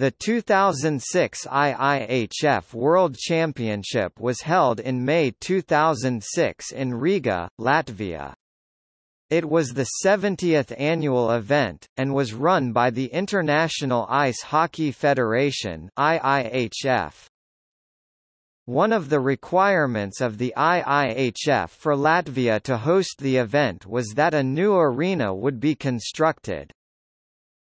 The 2006 IIHF World Championship was held in May 2006 in Riga, Latvia. It was the 70th annual event, and was run by the International Ice Hockey Federation IIHF. One of the requirements of the IIHF for Latvia to host the event was that a new arena would be constructed.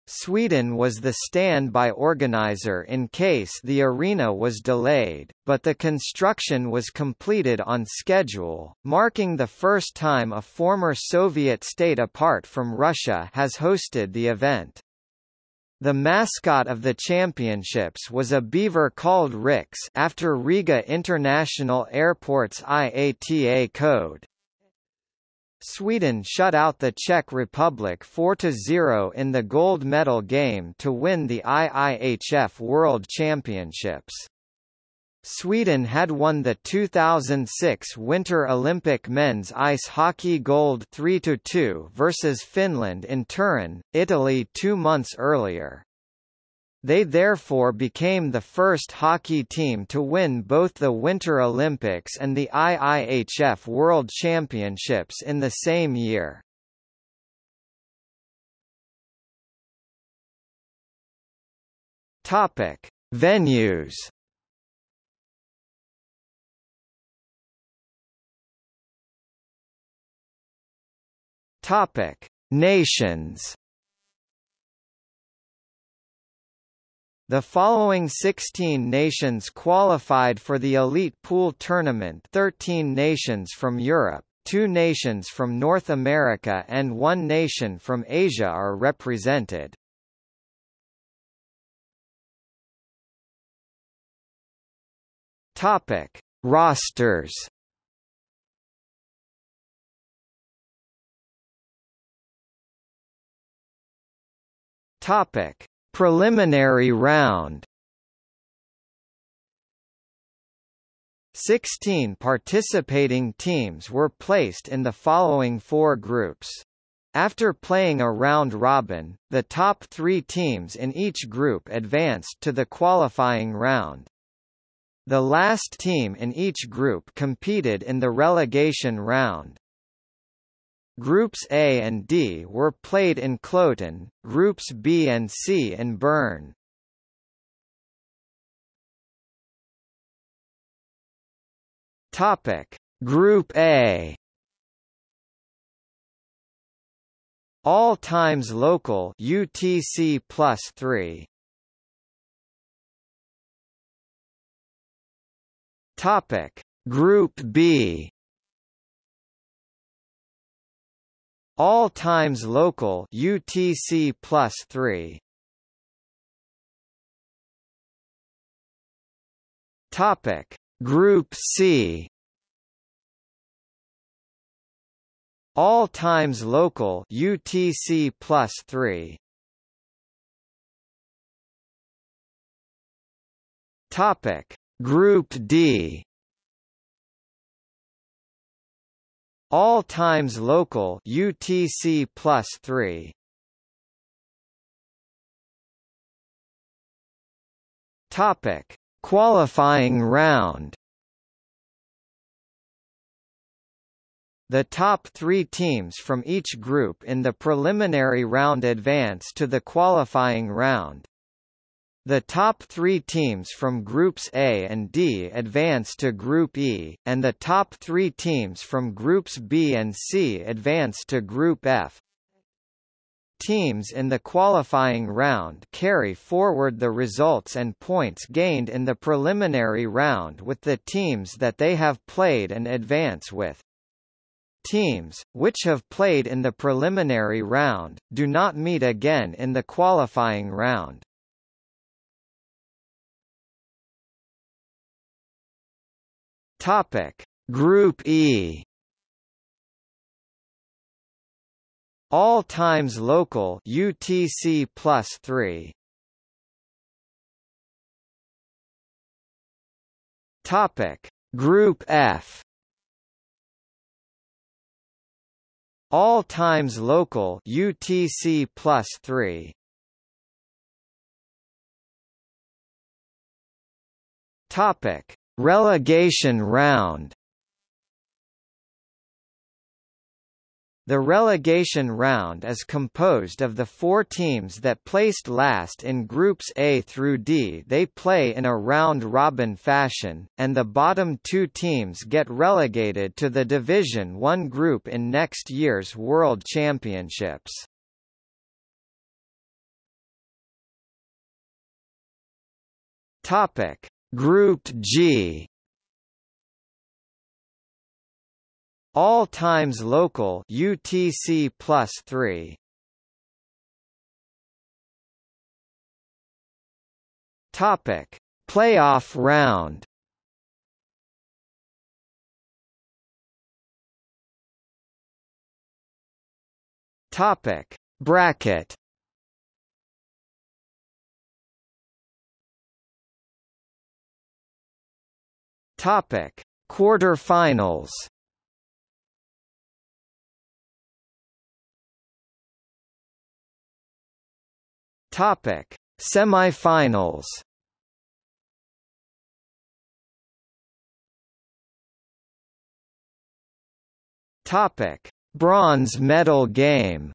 Sweden was the standby organizer in case the arena was delayed, but the construction was completed on schedule, marking the first time a former Soviet state apart from Russia has hosted the event. The mascot of the championships was a beaver called Rix after Riga International Airport's IATA code. Sweden shut out the Czech Republic 4–0 in the gold medal game to win the IIHF World Championships. Sweden had won the 2006 Winter Olympic men's ice hockey gold 3–2 versus Finland in Turin, Italy two months earlier. They therefore became the first hockey team to win both the Winter Olympics and the IIHF World Championships in the same year. Topic: Venues. Topic: Nations. The following 16 nations qualified for the Elite Pool Tournament 13 nations from Europe, 2 nations from North America and 1 nation from Asia are represented. Topic: Rosters. Topic: Preliminary round 16 participating teams were placed in the following four groups. After playing a round robin, the top three teams in each group advanced to the qualifying round. The last team in each group competed in the relegation round. Groups A and D were played in Kloten, Groups B and C in Bern. Topic: Group A. All times local UTC plus 3. Topic: Group B. All times local UTC plus 3 Topic. Group C. All times local UTC plus 3 Topic. Group D All times local UTC plus 3 Topic. Qualifying round. The top three teams from each group in the preliminary round advance to the qualifying round. The top three teams from Groups A and D advance to Group E, and the top three teams from Groups B and C advance to Group F. Teams in the qualifying round carry forward the results and points gained in the preliminary round with the teams that they have played and advance with. Teams, which have played in the preliminary round, do not meet again in the qualifying round. Topic. Group E. All times local UTC plus 3 Topic. Group F. All times local UTC plus 3 Topic: Relegation round. The relegation round is composed of the four teams that placed last in Groups A through D they play in a round-robin fashion, and the bottom two teams get relegated to the Division One group in next year's World Championships. Group G. All times local UTC plus 3 Topic. Playoff round. Topic. Bracket Topic. Quarterfinals Topic: Semifinals. Topic: Bronze medal game.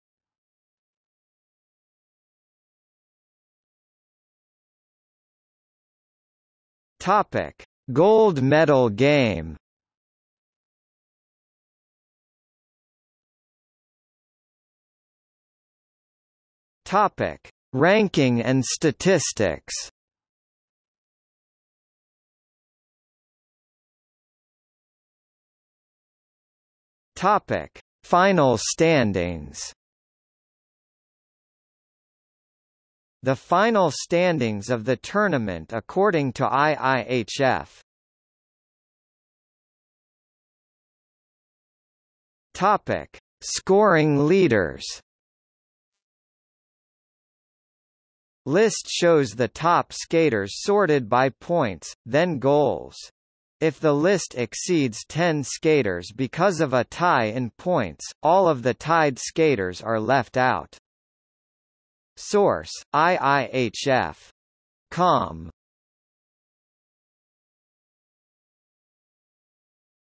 Topic: Gold medal game. Topic: Ranking and statistics Topic: Final standings. The final standings of the tournament according to IIHF. Topic: Scoring leaders. List shows the top skaters sorted by points, then goals. If the list exceeds 10 skaters because of a tie in points, all of the tied skaters are left out. Source: IIHF. Com.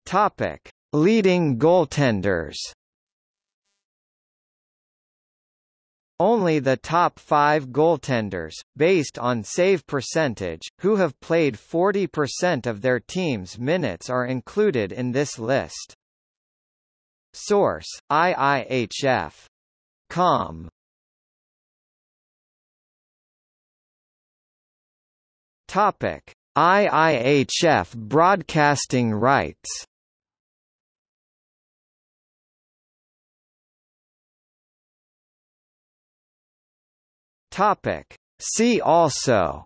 Topic: Leading goaltenders. Only the top five goaltenders, based on save percentage, who have played 40% of their team's minutes are included in this list. Source: IIHF. Com. Topic: IIHF broadcasting rights. Topic. See also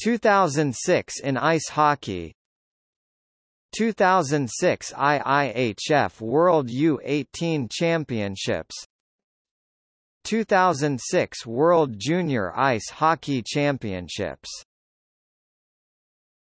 2006 in ice hockey 2006 IIHF World U18 Championships 2006 World Junior Ice Hockey Championships